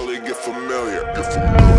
Cali, get familiar, get familiar.